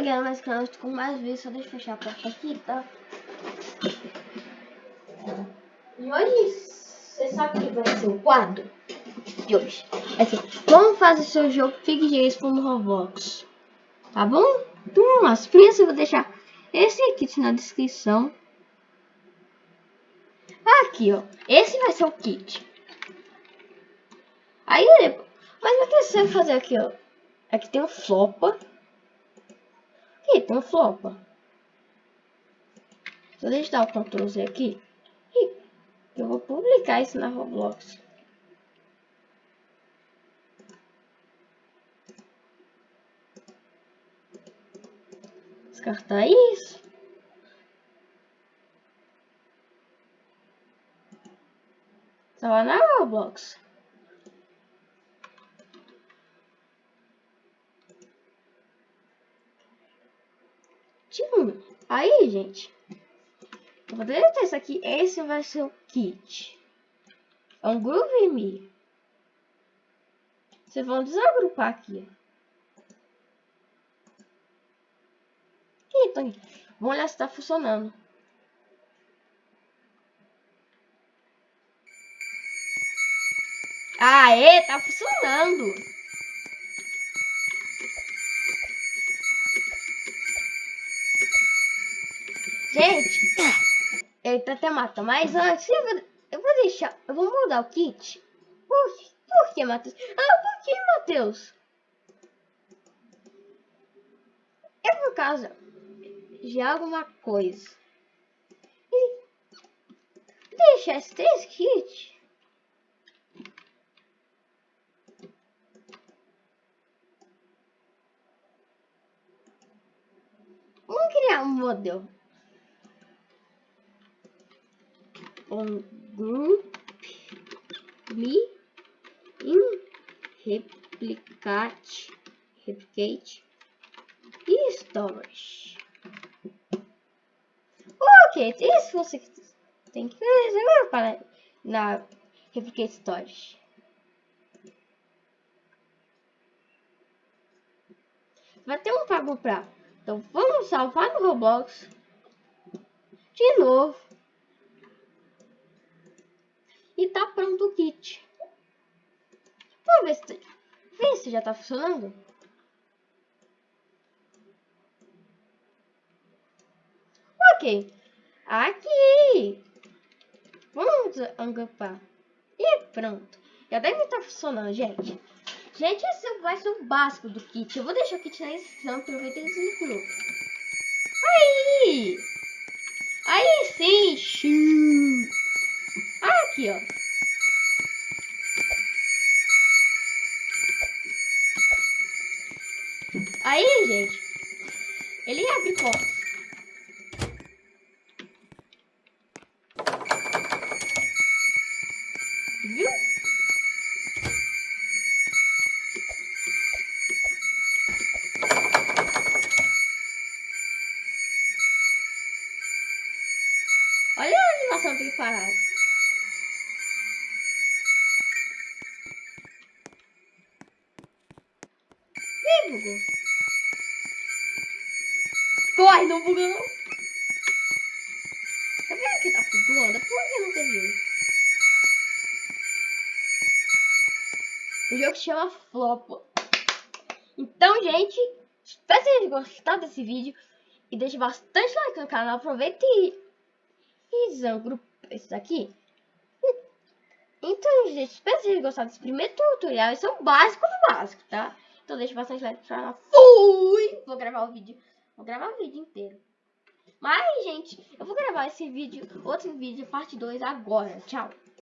Ganhar mais canal com mais vezes, só deixa eu fechar a porta aqui, tá? E hoje, você sabe que vai ser o quadro de hoje. É assim, como fazer seu jogo Fique Expo no Roblox. Tá bom? Então lá. Primeiro eu vou deixar esse kit na descrição. Aqui, ó. Esse vai ser o kit. Aí, mas o que você vai fazer aqui, ó? Aqui tem um flopa. Aqui tem flopa. Deixa eu dar o Ctrl Z aqui. E eu vou publicar isso na Roblox. Descartar isso. Estava na Roblox. Tipo, aí, gente. Eu vou deletar isso aqui. Esse vai ser o kit. É um Groove Me. Vocês vão desagrupar aqui. Então, vamos olhar se está funcionando. Aê, tá funcionando. Gente, ele tá até mata, mas antes eu vou, eu vou deixar, eu vou mudar o kit. Por, por que, Matheus? Ah, por que, Matheus? É por causa de alguma coisa. E deixa esses três kits. Vamos criar um modelo. Um group me in replicate replicate e storage. Ok, isso você tem que fazer para na replicate storage. Vai ter um pago para. Então vamos salvar no Roblox de novo. E tá pronto o kit. Vamos ver se, ver se já tá funcionando. Ok. Aqui. Vamos angupar. E pronto. Já deve estar tá funcionando, gente. Gente, esse vai ser o básico do kit. Eu vou deixar o kit na descrição. Aproveita e desligou. Aí! Aí sim! Aqui, ó. Aí, gente, ele abre portas. Viu? Olha a animação preparada. Bugou. Corre, não bugou não. Tá vendo que tá flutuando? Por que não teve isso? O jogo chama Flop. Então, gente, espero que vocês gostado desse vídeo. E deixe bastante like no canal. Aproveite e, e grupo esse daqui. Então, gente, espero que vocês gostado desse primeiro tutorial. Esse é o básico do básico, tá? Então deixa bastante like no canal. Fui! Vou gravar o vídeo. Vou gravar o vídeo inteiro. Mas, gente, eu vou gravar esse vídeo, outro vídeo, parte 2 agora. Tchau.